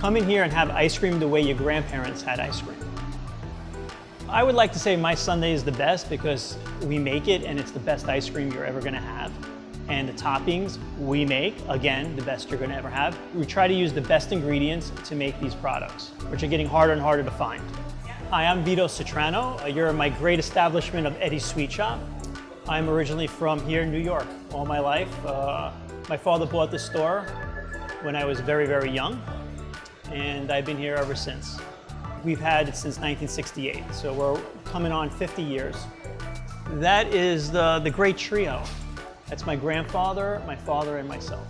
Come in here and have ice cream the way your grandparents had ice cream. I would like to say my sundae is the best because we make it and it's the best ice cream you're ever gonna have. And the toppings we make, again, the best you're gonna ever have. We try to use the best ingredients to make these products, which are getting harder and harder to find. Hi, I'm Vito Citrano. You're my great establishment of Eddie's Sweet Shop. I'm originally from here in New York all my life. Uh, my father bought this store when I was very, very young, and I've been here ever since. We've had it since 1968, so we're coming on 50 years. That is the, the great trio. That's my grandfather, my father, and myself.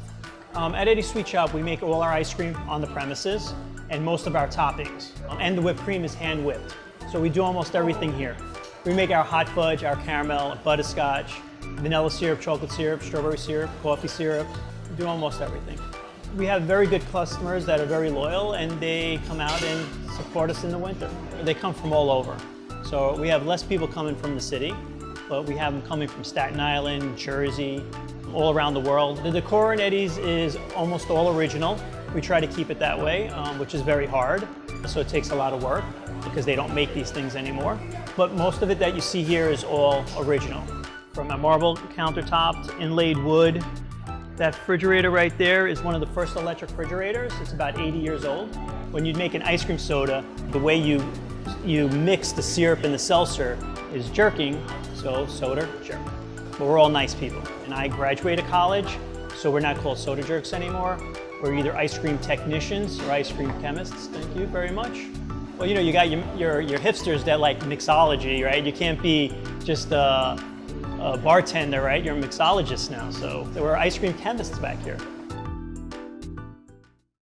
Um, at Eddie's Sweet Shop, we make all our ice cream on the premises and most of our toppings. Um, and the whipped cream is hand whipped. So we do almost everything here. We make our hot fudge, our caramel, butterscotch, vanilla syrup, chocolate syrup, strawberry syrup, coffee syrup. We do almost everything. We have very good customers that are very loyal and they come out and support us in the winter. They come from all over. So we have less people coming from the city, but we have them coming from Staten Island, Jersey, all around the world. The decor in Eddie's is almost all original. We try to keep it that way, um, which is very hard. So it takes a lot of work because they don't make these things anymore. But most of it that you see here is all original. From a marble countertop to inlaid wood. That refrigerator right there is one of the first electric refrigerators. It's about 80 years old. When you make an ice cream soda, the way you, you mix the syrup and the seltzer is jerking, so soda jerk. But we're all nice people. And I graduated college, so we're not called soda jerks anymore. We're either ice cream technicians or ice cream chemists. Thank you very much. Well, you know, you got your, your, your hipsters that like mixology, right? You can't be just a, a bartender, right? You're a mixologist now. So there were ice cream chemists back here.